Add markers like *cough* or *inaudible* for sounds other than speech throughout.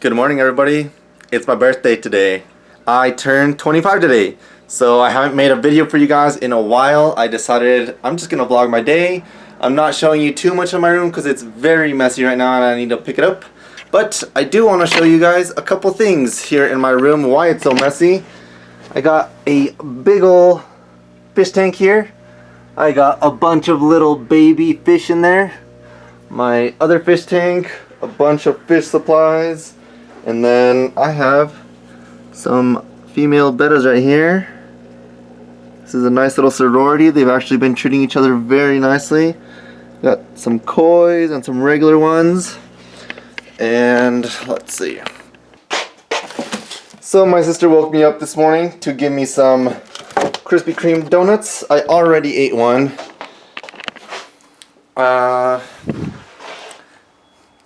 Good morning everybody. It's my birthday today. I turned 25 today. So I haven't made a video for you guys in a while. I decided I'm just gonna vlog my day. I'm not showing you too much of my room because it's very messy right now and I need to pick it up. But I do want to show you guys a couple things here in my room, why it's so messy. I got a big ol' fish tank here. I got a bunch of little baby fish in there. My other fish tank, a bunch of fish supplies, and then I have some female bettas right here. This is a nice little sorority. They've actually been treating each other very nicely. Got some kois and some regular ones. And let's see. So my sister woke me up this morning to give me some Krispy Kreme donuts. I already ate one. Uh,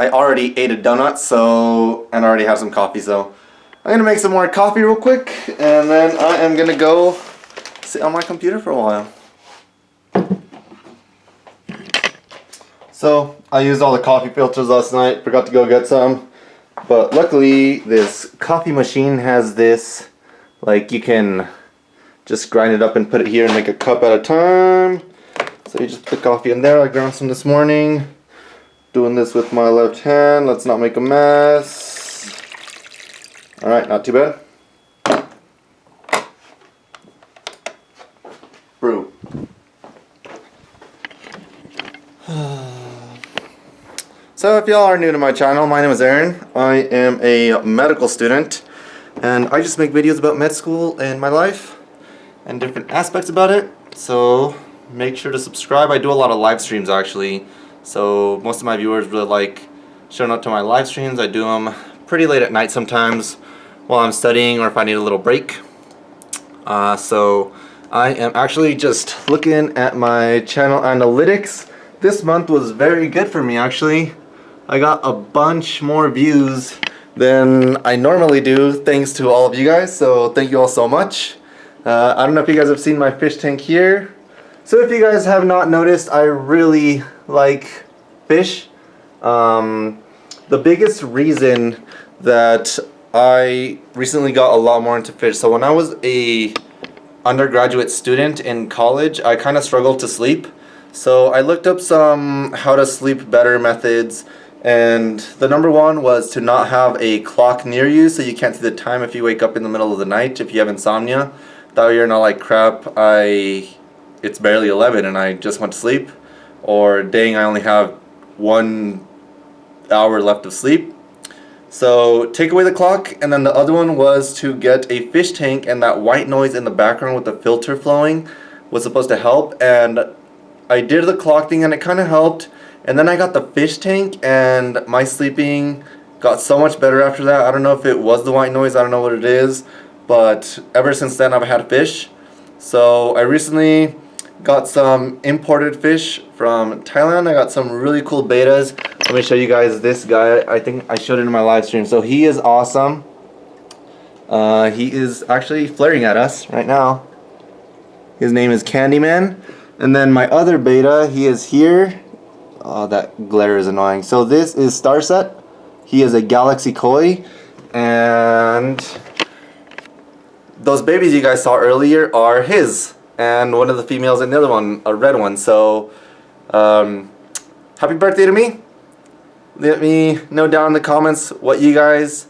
I already ate a donut, so and I already have some coffee, so I'm gonna make some more coffee real quick, and then I am gonna go sit on my computer for a while. So I used all the coffee filters last night, forgot to go get some. But luckily this coffee machine has this, like you can just grind it up and put it here and make a cup at a time. So you just put the coffee in there, I ground some this morning. Doing this with my left hand, let's not make a mess. Alright, not too bad. Brew. *sighs* So if y'all are new to my channel, my name is Aaron. I am a medical student and I just make videos about med school and my life and different aspects about it. So make sure to subscribe. I do a lot of live streams actually. So most of my viewers really like showing up to my live streams. I do them pretty late at night sometimes while I'm studying or if I need a little break. Uh, so I am actually just looking at my channel analytics. This month was very good for me actually. I got a bunch more views than I normally do thanks to all of you guys so thank you all so much uh, I don't know if you guys have seen my fish tank here so if you guys have not noticed I really like fish um, the biggest reason that I recently got a lot more into fish so when I was a undergraduate student in college I kind of struggled to sleep so I looked up some how to sleep better methods and the number one was to not have a clock near you so you can't see the time if you wake up in the middle of the night if you have insomnia. That way you're not like crap, I it's barely 11 and I just went to sleep. Or dang I only have one hour left of sleep. So take away the clock and then the other one was to get a fish tank and that white noise in the background with the filter flowing was supposed to help and I did the clock thing and it kind of helped and then I got the fish tank and my sleeping got so much better after that. I don't know if it was the white noise, I don't know what it is. But ever since then I've had fish. So I recently got some imported fish from Thailand. I got some really cool bettas. Let me show you guys this guy. I think I showed it in my live stream. So he is awesome. Uh, he is actually flaring at us right now. His name is Candyman. And then my other betta, he is here. Oh, that glare is annoying. So this is Starset. He is a Galaxy Koi. And those babies you guys saw earlier are his. And one of the females and the other one, a red one. So, um, happy birthday to me. Let me know down in the comments what you guys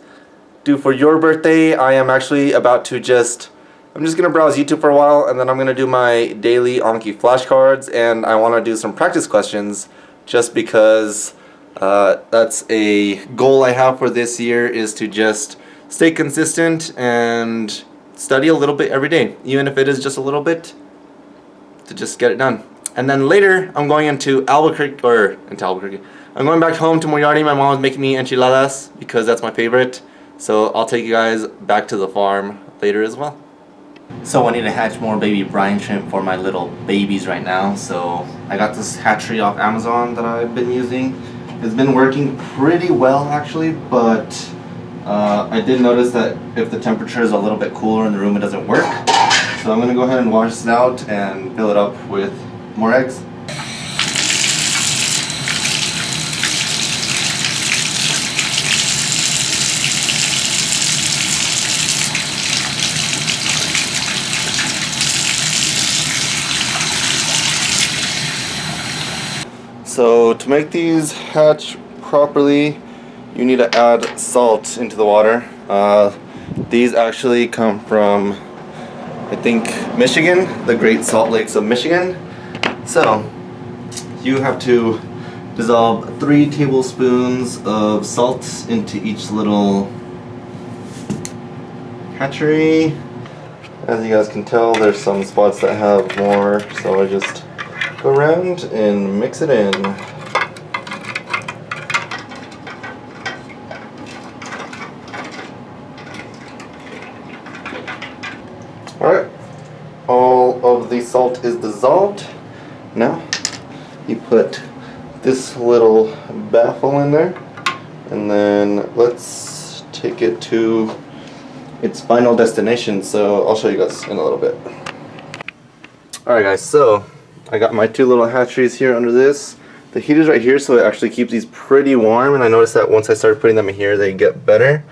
do for your birthday. I am actually about to just I'm just gonna browse YouTube for a while and then I'm gonna do my daily Anki flashcards and I want to do some practice questions just because uh, that's a goal I have for this year is to just stay consistent and study a little bit every day, even if it is just a little bit, to just get it done. And then later, I'm going into Albuquerque, or into Albuquerque. I'm going back home to Moriarty. My mom is making me enchiladas because that's my favorite. So I'll take you guys back to the farm later as well. So I need to hatch more baby brine shrimp for my little babies right now. So I got this hatchery off Amazon that I've been using. It's been working pretty well actually, but uh, I did notice that if the temperature is a little bit cooler in the room, it doesn't work. So I'm going to go ahead and wash this out and fill it up with more eggs. So to make these hatch properly, you need to add salt into the water. Uh, these actually come from I think, Michigan, the Great Salt Lakes of Michigan. So you have to dissolve three tablespoons of salt into each little hatchery. As you guys can tell, there's some spots that have more, so I just go around and mix it in. Alright, all of the salt is dissolved. Now, you put this little baffle in there, and then let's take it to its final destination. So I'll show you guys in a little bit. Alright guys, so I got my two little hatcheries here under this. The heater's right here, so it actually keeps these pretty warm, and I noticed that once I started putting them in here, they get better.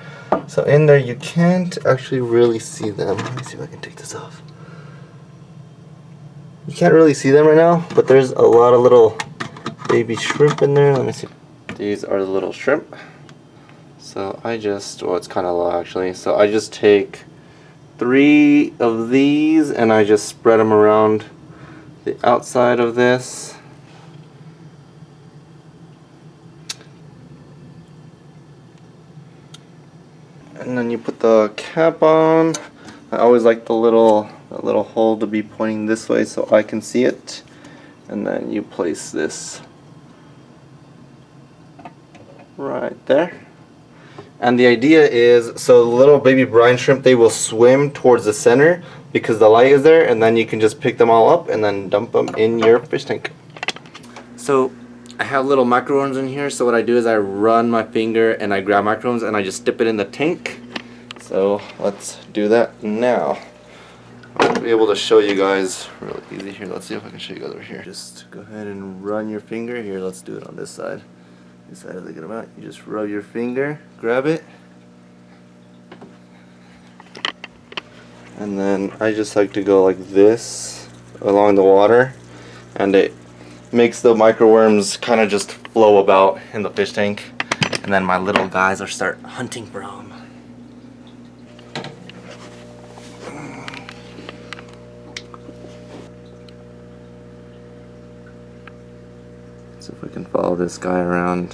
So in there, you can't actually really see them. Let me see if I can take this off. You can't really see them right now, but there's a lot of little baby shrimp in there. Let me see. These are the little shrimp. So I just, well, it's kind of low actually. So I just take three of these and I just spread them around the outside of this. and then you put the cap on I always like the little the little hole to be pointing this way so I can see it and then you place this right there and the idea is so the little baby brine shrimp they will swim towards the center because the light is there and then you can just pick them all up and then dump them in your fish tank so I have little microworms in here, so what I do is I run my finger and I grab microworms and I just dip it in the tank. So let's do that now. I'll be able to show you guys really easy here. Let's see if I can show you guys over here. Just go ahead and run your finger. Here, let's do it on this side. You just rub your finger, grab it. And then I just like to go like this along the water and it makes the microworms kind of just flow about in the fish tank and then my little guys are start hunting for them. Follow this guy around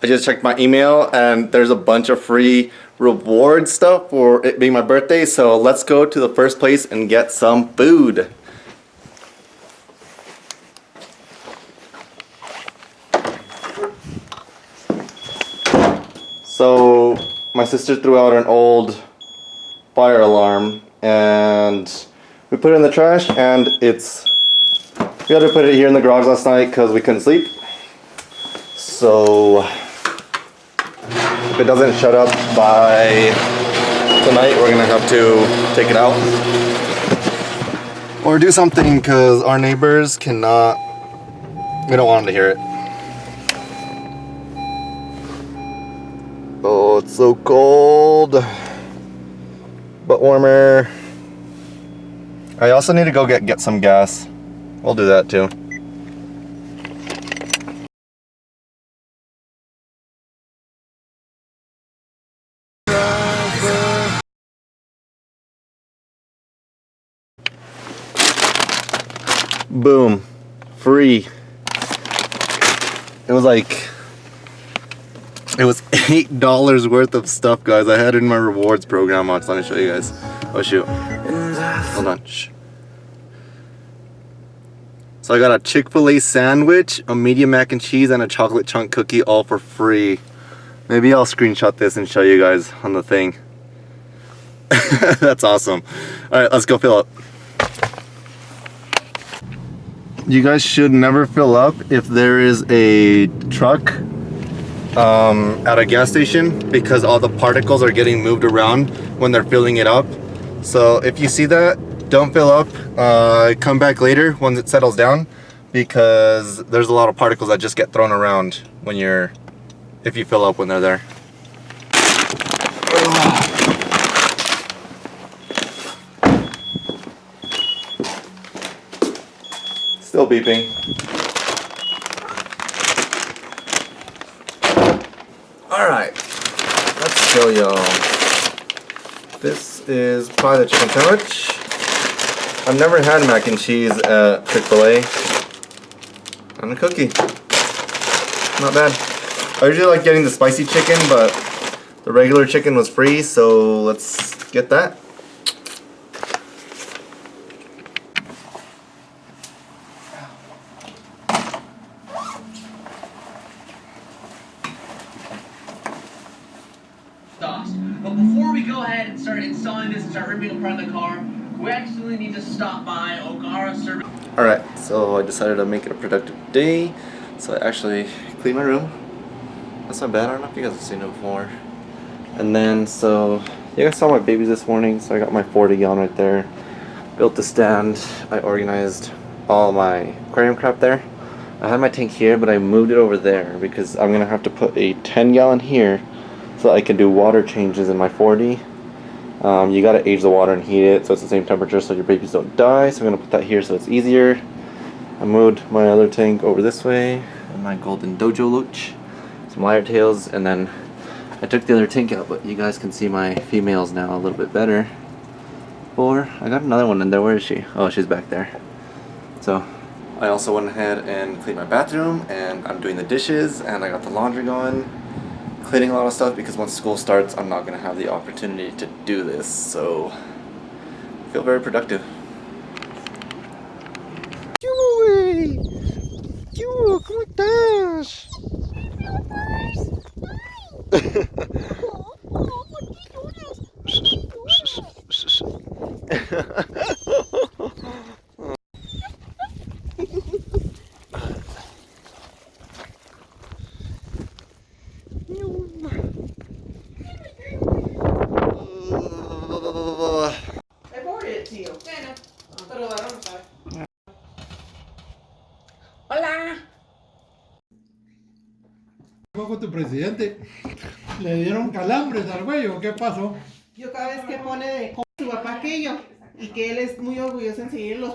I just checked my email and there's a bunch of free reward stuff for it being my birthday. So let's go to the first place and get some food. So my sister threw out an old fire alarm and we put it in the trash and it's we had to put it here in the garage last night because we couldn't sleep. So if it doesn't shut up by tonight, we're gonna have to take it out. Or do something because our neighbors cannot, we don't want them to hear it. Oh, it's so cold. But warmer. I also need to go get, get some gas. We'll do that too. Boom. Free. It was like it was eight dollars worth of stuff guys. I had in my rewards program. On let me show you guys. Oh shoot. Hold on. Shh. so I got a Chick-fil-A sandwich a medium mac and cheese and a chocolate chunk cookie all for free. Maybe I'll screenshot this and show you guys on the thing. *laughs* That's awesome. All right let's go fill up. You guys should never fill up if there is a truck um, at a gas station because all the particles are getting moved around when they're filling it up. So if you see that, don't fill up. Uh, come back later once it settles down because there's a lot of particles that just get thrown around when you're, if you fill up when they're there. Still beeping. Show y'all. This is probably the chicken sandwich. I've never had mac and cheese at Chick-fil-A. And a cookie. Not bad. I usually like getting the spicy chicken, but the regular chicken was free, so let's get that. exhaust. But before we go ahead and start installing this and start ripping apart the car, we actually need to stop by Ogara Service. Alright, so I decided to make it a productive day. So I actually cleaned my room. That's not bad, I don't know if you guys have seen it before. And then, so, you guys saw my babies this morning, so I got my 40 gallon right there. Built the stand, I organized all my aquarium crap there. I had my tank here, but I moved it over there because I'm gonna have to put a 10 gallon here so I can do water changes in my 40. Um, you gotta age the water and heat it so it's the same temperature so your babies don't die. So I'm gonna put that here so it's easier. I moved my other tank over this way, and my golden dojo loach, some lyre tails, and then I took the other tank out, but you guys can see my females now a little bit better. Or I got another one in there. Where is she? Oh, she's back there. So I also went ahead and cleaned my bathroom, and I'm doing the dishes, and I got the laundry going cleaning a lot of stuff because once school starts I'm not going to have the opportunity to do this so I feel very productive. Estás? Con tu presidente. Le dieron calambres al güey, ¿o qué pasó? Yo cada vez que pone de co- su papá aquello y que él es muy orgulloso en seguir los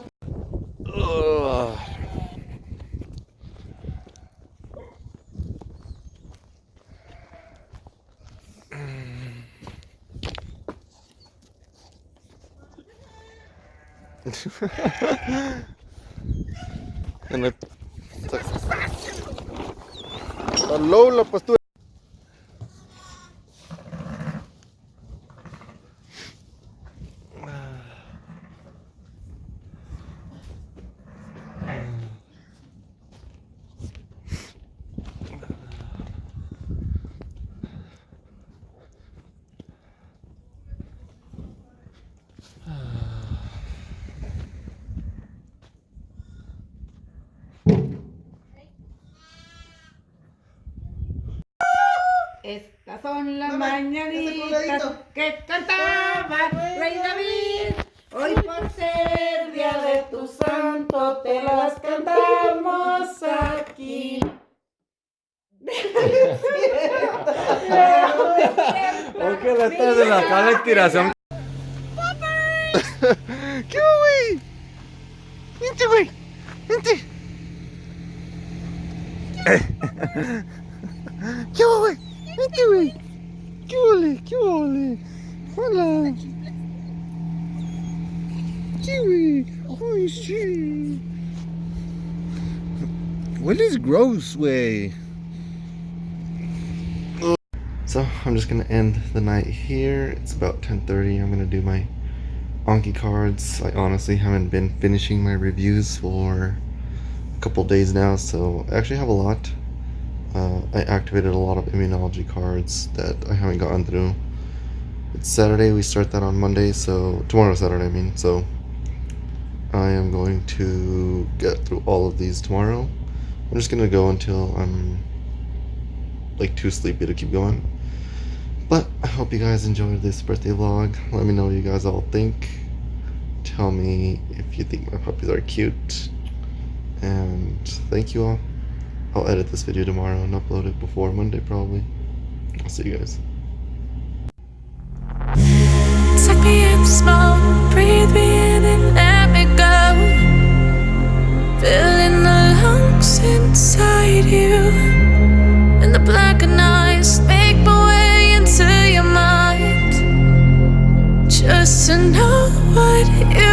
En el... La low la pastura. Pues, Estas son las Mamá, mañanitas que cantaba Rey David. Hoy por ser día de tu santo te las cantamos aquí. *laughs* Aunque la estás de la tiración. *laughs* ¿Qué hubo, güey? Vente, güey. Vente. *laughs* ¿Qué hubo, güey? Vente, güey. ¿Qué hubo, ¿Qué hubo? Hola. ¿Qué, güey? Ay, sí. Gross, way? So I'm just gonna end the night here. It's about 10:30. I'm gonna do my Anki cards. I honestly haven't been finishing my reviews for a couple days now, so I actually have a lot. Uh, I activated a lot of immunology cards that I haven't gotten through. It's Saturday. We start that on Monday, so tomorrow Saturday. I mean, so I am going to get through all of these tomorrow. I'm just gonna go until I'm like too sleepy to keep going. But I hope you guys enjoyed this birthday vlog. Let me know what you guys all think. Tell me if you think my puppies are cute. And thank you all. I'll edit this video tomorrow and upload it before Monday probably. I'll see you guys. Suck me in breathe me in and let me go Filling the lungs inside you And the eyes make my way into your mind Just to know what you